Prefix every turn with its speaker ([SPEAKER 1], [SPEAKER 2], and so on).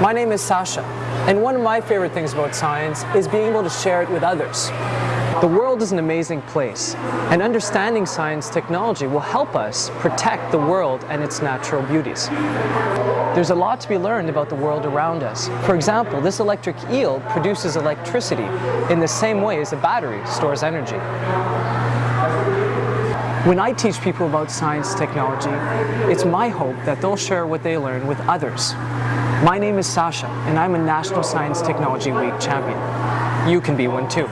[SPEAKER 1] My name is Sasha, and one of my favorite things about science is being able to share it with others. The world is an amazing place, and understanding science technology will help us protect the world and its natural beauties. There's a lot to be learned about the world around us. For example, this electric eel produces electricity in the same way as a battery stores energy. When I teach people about science technology, it's my hope that they'll share what they learn with others. My name is Sasha, and I'm a National Science Technology Week champion. You can be one too.